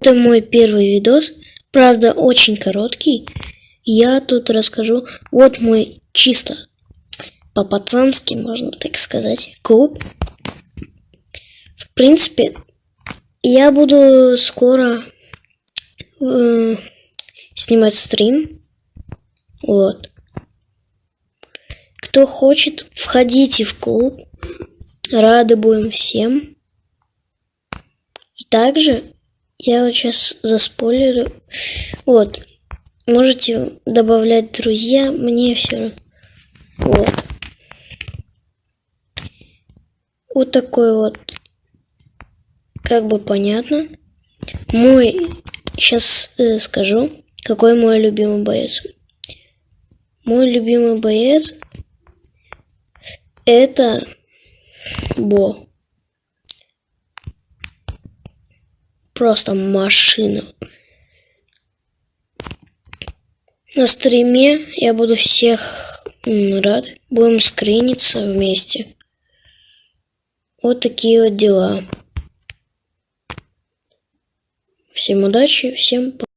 Это мой первый видос, правда очень короткий. Я тут расскажу, вот мой чисто по-пацански, можно так сказать, клуб. В принципе, я буду скоро э, снимать стрим. Вот. Кто хочет, входите в клуб. Рады будем всем. И также я вот сейчас заспойлерю. Вот. Можете добавлять друзья, мне все Вот. Вот такой вот. Как бы понятно. Мой, сейчас э, скажу, какой мой любимый боец. Мой любимый боец это Бо. Просто машина. На стриме я буду всех рад. Будем скриниться вместе. Вот такие вот дела. Всем удачи, всем пока.